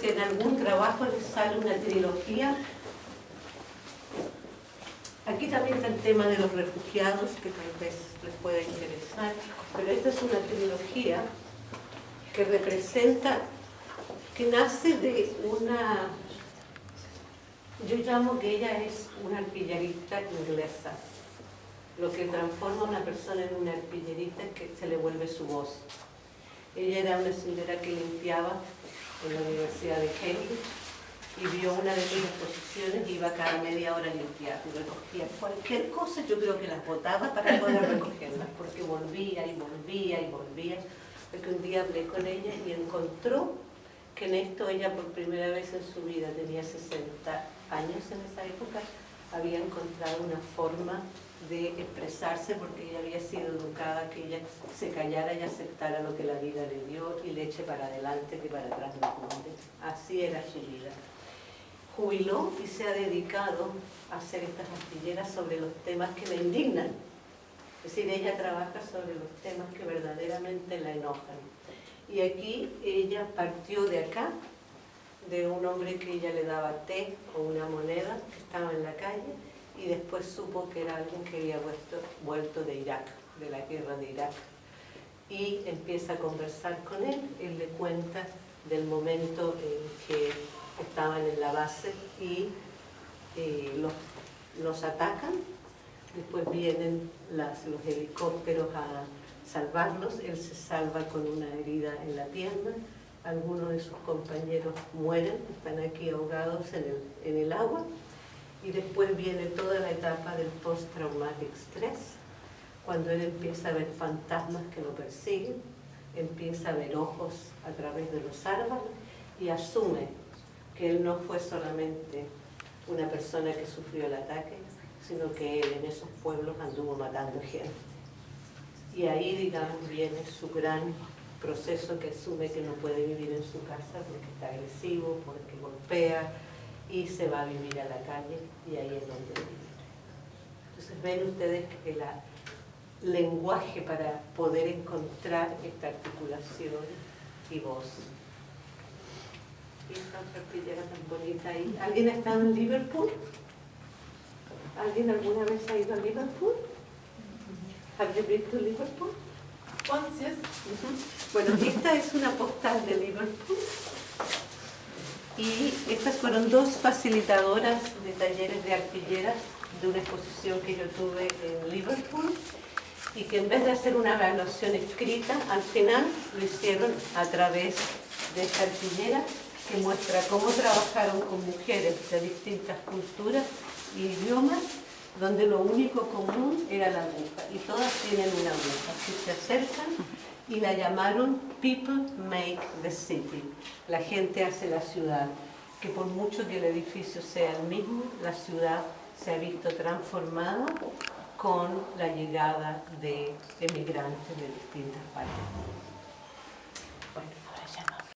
si en algún trabajo les sale una trilogía. Aquí también está el tema de los refugiados, que tal vez les pueda interesar, pero esta es una trilogía que representa, que nace de una, yo llamo que ella es una artillerista inglesa, lo que transforma a una persona en una artillerista que se le vuelve su voz. Ella era una señora que limpiaba en la Universidad de Cambridge y vio una de mis exposiciones y iba cada media hora a limpiar y recogía cualquier cosa, yo creo que las botaba para poder recogerlas, porque volvía y volvía y volvía, porque un día hablé con ella y encontró que en esto ella por primera vez en su vida, tenía 60 años en esa época, había encontrado una forma de expresarse porque ella había sido educada que ella se callara y aceptara lo que la vida le dio y le eche para adelante que para atrás no puede. Así era su vida. Jubiló y se ha dedicado a hacer estas astilleras sobre los temas que la indignan. Es decir, ella trabaja sobre los temas que verdaderamente la enojan. Y aquí ella partió de acá, de un hombre que ella le daba té o una moneda que estaba en la calle, y después supo que era alguien que había vuelto, de Irak, de la guerra de Irak. Y empieza a conversar con él, él le cuenta del momento en que estaban en la base y eh, los, atacan, después vienen los helicópteros a salvarlos, él se salva con una herida en la pierna, algunos de sus compañeros mueren, están aquí ahogados en en el agua, y después viene toda la etapa del post-traumatic stress, cuando él empieza a ver fantasmas que lo persiguen, empieza a ver ojos a través de los árboles y asume que él no fue solamente una persona que sufrió el ataque, sino que él en esos pueblos anduvo matando gente. Y ahí, digamos, viene su gran proceso que asume que no puede vivir en su casa porque está agresivo, porque golpea, y se va a vivir a la calle y ahí es donde vivir. Entonces ven ustedes que el lenguaje para poder encontrar esta articulación y voz. Y esta tan bonita ahí. ¿Alguien ha estado en Liverpool? ¿Alguien alguna vez ha ido a Liverpool? ¿Have you been to Liverpool? Once, yes. Bueno, esta es una postal de Liverpool y estas fueron dos facilitadoras de talleres de artilleras de una exposición que yo tuve en Liverpool y que en vez de hacer una evaluación escrita, al final lo hicieron a través de esta artillera que muestra cómo trabajaron con mujeres de distintas culturas y idiomas donde lo único común era la aguja y todas tienen una aguja. Si se acercan y la llamaron People Make the City. La gente hace la ciudad. Que por mucho que el edificio sea el mismo, la ciudad se ha visto transformada con la llegada de emigrantes de distintas partes.